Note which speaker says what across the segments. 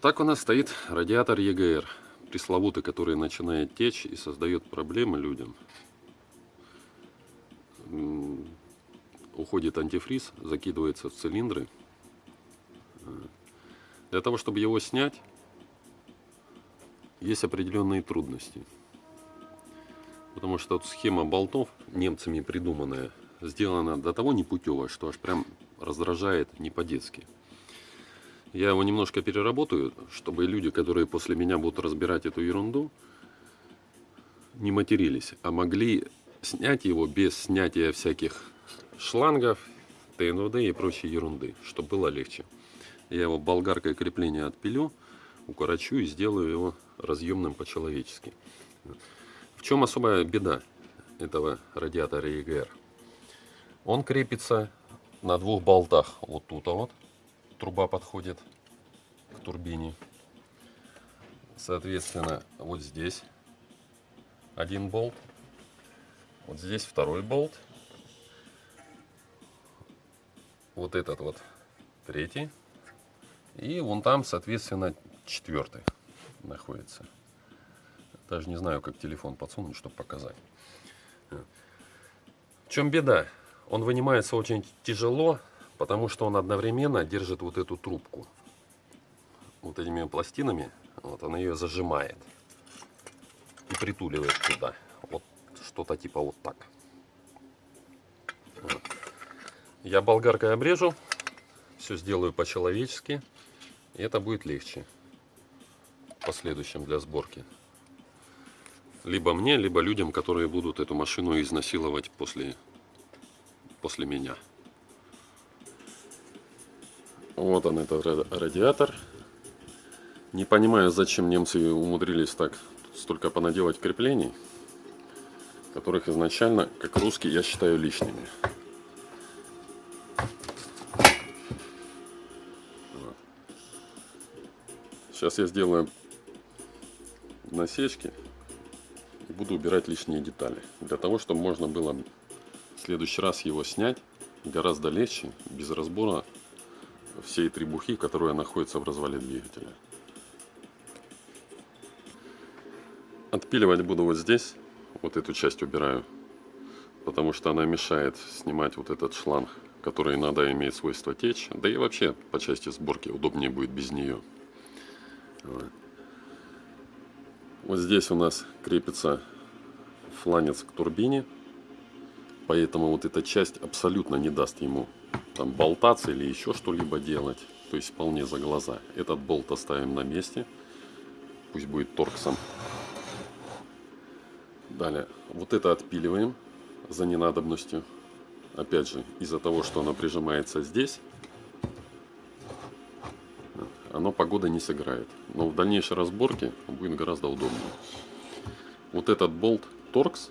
Speaker 1: Так у нас стоит радиатор ЕГР, пресловутый, который начинает течь и создает проблемы людям. Уходит антифриз, закидывается в цилиндры. Для того, чтобы его снять, есть определенные трудности. Потому что вот схема болтов, немцами придуманная, сделана до того непутевая, что аж прям раздражает не по-детски. Я его немножко переработаю, чтобы люди, которые после меня будут разбирать эту ерунду, не матерились, а могли снять его без снятия всяких шлангов, ТНВД и прочей ерунды, чтобы было легче. Я его болгаркой крепления отпилю, укорочу и сделаю его разъемным по-человечески. В чем особая беда этого радиатора EGR? Он крепится на двух болтах. Вот тут а вот труба подходит к турбине. Соответственно, вот здесь один болт. Вот здесь второй болт. Вот этот вот третий. И вон там, соответственно, четвертый находится. Даже не знаю, как телефон подсунуть, чтобы показать. В чем беда? Он вынимается очень тяжело, потому что он одновременно держит вот эту трубку. Вот этими пластинами, вот он ее зажимает и притуливает туда. Вот что-то типа вот так. Вот. Я болгаркой обрежу, все сделаю по-человечески, и это будет легче в последующем для сборки. Либо мне, либо людям, которые будут эту машину изнасиловать после, после меня. Вот он, это радиатор. Не понимаю, зачем немцы умудрились так столько понаделать креплений, которых изначально, как русский, я считаю лишними. Сейчас я сделаю насечки и буду убирать лишние детали. Для того, чтобы можно было в следующий раз его снять гораздо легче, без разбора всей требухи, которая находится в развале двигателя. Отпиливать буду вот здесь, вот эту часть убираю, потому что она мешает снимать вот этот шланг, который иногда имеет свойство течь, да и вообще по части сборки удобнее будет без нее. Вот здесь у нас крепится фланец к турбине, поэтому вот эта часть абсолютно не даст ему там болтаться или еще что-либо делать. То есть вполне за глаза. Этот болт оставим на месте. Пусть будет торксом. Далее, вот это отпиливаем за ненадобностью. Опять же, из-за того, что оно прижимается здесь, оно погода не сыграет. Но в дальнейшей разборке будет гораздо удобнее. Вот этот болт торкс,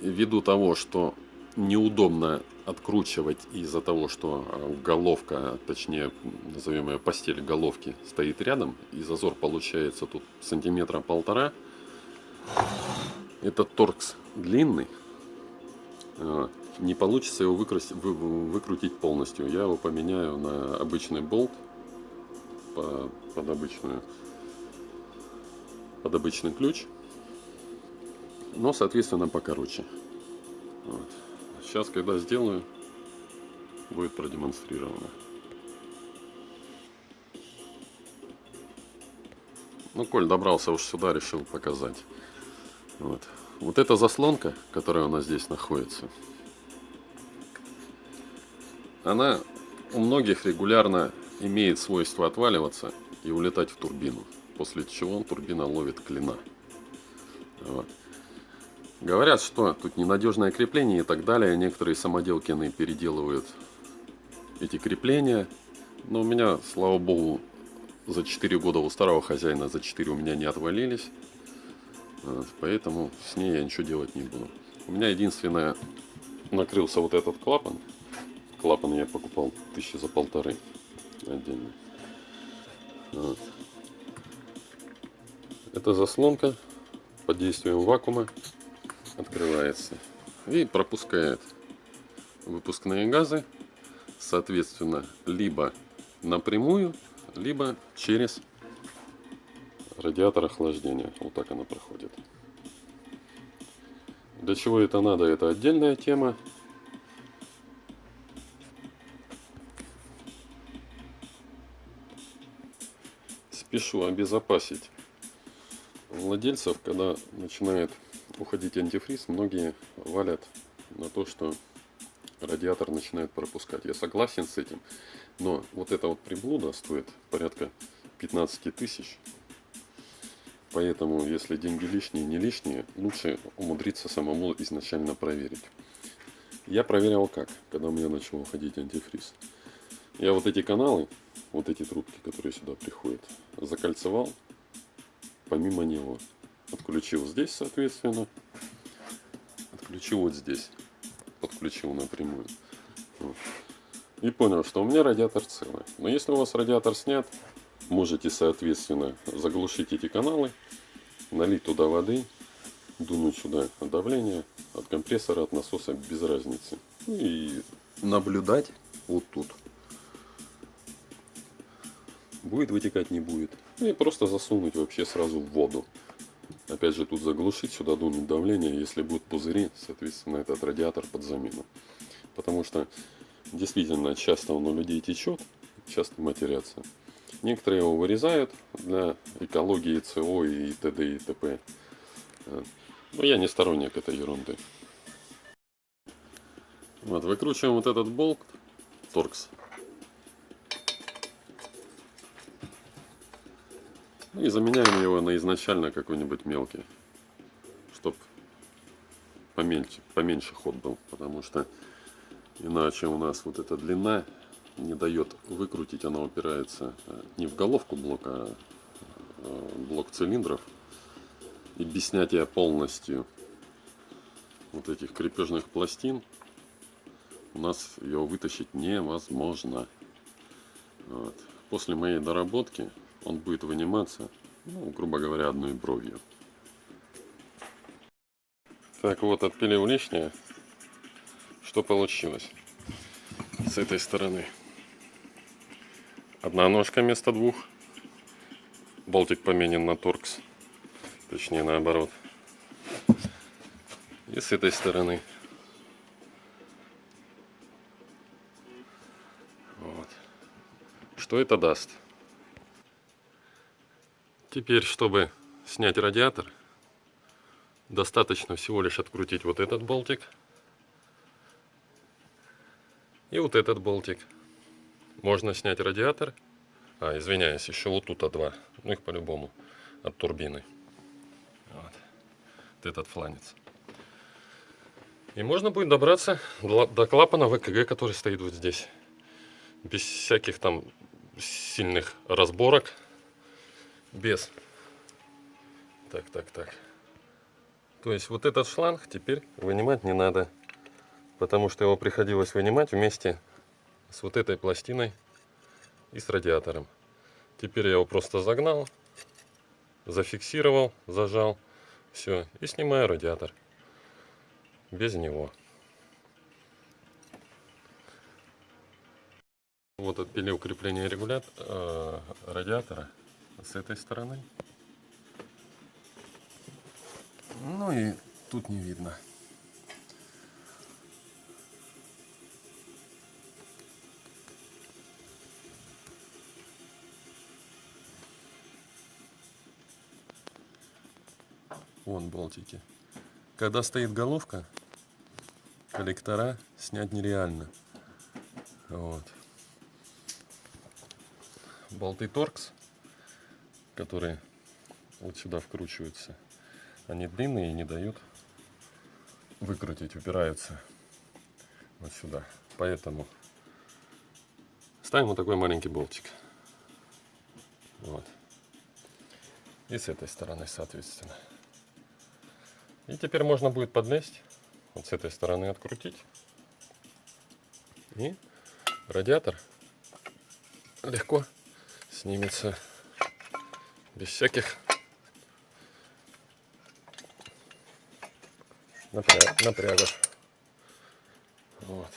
Speaker 1: ввиду того, что неудобно откручивать из-за того, что э, головка, точнее, назовем ее постель головки, стоит рядом, и зазор получается тут сантиметра полтора. Этот торкс длинный, э, не получится его выкрутить, полностью. Я его поменяю на обычный болт под обычную под обычный ключ, но соответственно покороче. Вот. Сейчас, когда сделаю, будет продемонстрировано. Ну, Коль добрался уж сюда, решил показать. Вот. Вот эта заслонка, которая у нас здесь находится, она у многих регулярно имеет свойство отваливаться и улетать в турбину. После чего турбина ловит клина. Вот. Говорят, что тут ненадежное крепление и так далее. Некоторые самоделкины переделывают эти крепления. Но у меня, слава богу, за 4 года у старого хозяина, за 4 у меня не отвалились. Поэтому с ней я ничего делать не буду. У меня единственное, накрылся вот этот клапан. Клапан я покупал тысячи за полторы отдельно. Вот. Это заслонка под действием вакуума открывается и пропускает выпускные газы, соответственно, либо напрямую либо через радиатор охлаждения. Вот так она проходит. Для чего это надо, это отдельная тема. Спешу обезопасить владельцев, когда начинает уходить антифриз, многие валят на то, что радиатор начинает пропускать. Я согласен с этим, но вот эта вот приблуда стоит порядка 15 тысяч. Поэтому, если деньги лишние, не лишние, лучше умудриться самому изначально проверить. Я проверял как, когда у меня начал уходить антифриз. Я вот эти каналы, вот эти трубки, которые сюда приходят, закольцевал помимо него. Отключил здесь, соответственно. Отключил вот здесь. Подключил напрямую. Вот. И понял, что у меня радиатор целый. Но если у вас радиатор снят, можете, соответственно, заглушить эти каналы, налить туда воды, дунуть сюда давление от компрессора, от насоса, без разницы. И наблюдать вот тут. Будет вытекать, не будет. И просто засунуть вообще сразу в воду. Опять же тут заглушить, сюда дунуть давление. Если будут пузыри, соответственно этот радиатор под замену. Потому что действительно часто он у людей течет, часто матерятся. Некоторые его вырезают для экологии ЦО и т.д. и т.п. Но я не сторонник этой ерунды. Вот, выкручиваем вот этот болт торкс. И заменяем его на изначально какой-нибудь мелкий, чтобы поменьше, поменьше ход был, потому что иначе у нас вот эта длина не дает выкрутить, она упирается э, не в головку блока, а э, блок цилиндров. И без снятия полностью вот этих крепежных пластин у нас ее вытащить невозможно. Вот. После моей доработки он будет выниматься, ну, грубо говоря, одной бровью. Так вот, отпилил лишнее. Что получилось с этой стороны? Одна ножка вместо двух. Болтик поменен на торкс. Точнее, наоборот. И с этой стороны. Вот. Что это даст? Теперь, чтобы снять радиатор, достаточно всего лишь открутить вот этот болтик и вот этот болтик. Можно снять радиатор. А, извиняюсь, еще вот тут два. Ну их по-любому от турбины. Вот. вот этот фланец. И можно будет добраться до клапана ВКГ, который стоит вот здесь. Без всяких там сильных разборок без. Так, так, так. То есть вот этот шланг теперь вынимать не надо. Потому что его приходилось вынимать вместе с вот этой пластиной и с радиатором. Теперь я его просто загнал, зафиксировал, зажал. Все. И снимаю радиатор. Без него. Вот отпилил крепление регулятора, э, радиатора с этой стороны. Ну и тут не видно. Вон болтики. Когда стоит головка, коллектора снять нереально. Вот. Болты торкс которые вот сюда вкручиваются, они длинные и не дают выкрутить, упираются вот сюда. Поэтому ставим вот такой маленький болтик. Вот. И с этой стороны, соответственно. И теперь можно будет подлезть, вот с этой стороны открутить. И радиатор легко снимется без всяких напрягов. Вот.